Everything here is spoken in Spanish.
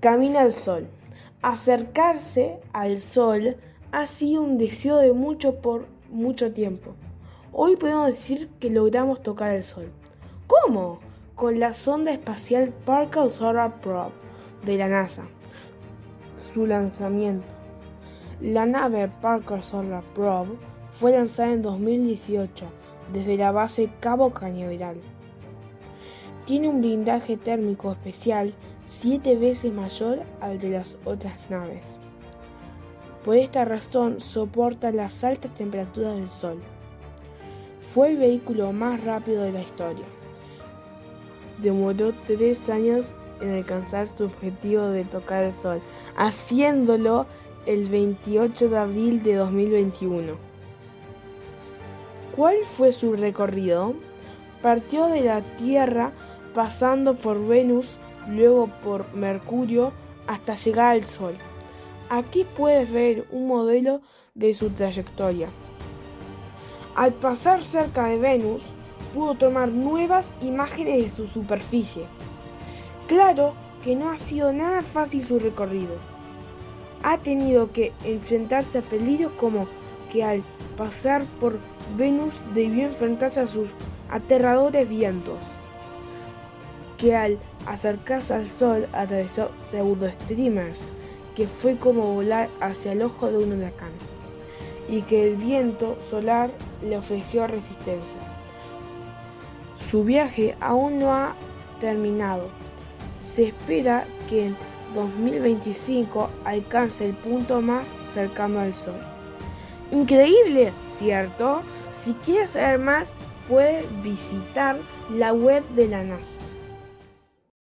Camina al sol. Acercarse al sol ha sido un deseo de mucho por mucho tiempo. Hoy podemos decir que logramos tocar el sol. ¿Cómo? Con la sonda espacial Parker Solar Probe de la NASA. Su lanzamiento. La nave Parker Solar Probe fue lanzada en 2018 desde la base Cabo Cañaveral. Tiene un blindaje térmico especial siete veces mayor al de las otras naves. Por esta razón soporta las altas temperaturas del Sol. Fue el vehículo más rápido de la historia. Demoró tres años en alcanzar su objetivo de tocar el Sol, haciéndolo el 28 de abril de 2021. ¿Cuál fue su recorrido? Partió de la Tierra pasando por Venus, luego por Mercurio, hasta llegar al Sol. Aquí puedes ver un modelo de su trayectoria. Al pasar cerca de Venus, pudo tomar nuevas imágenes de su superficie. Claro que no ha sido nada fácil su recorrido. Ha tenido que enfrentarse a peligros como que al pasar por Venus debió enfrentarse a sus aterradores vientos, que al acercarse al Sol atravesó pseudo-streamers, que fue como volar hacia el ojo de un huracán, y que el viento solar le ofreció resistencia. Su viaje aún no ha terminado. Se espera que en 2025 alcance el punto más cercano al Sol. Increíble, ¿cierto? Si quieres saber más, puedes visitar la web de la NASA.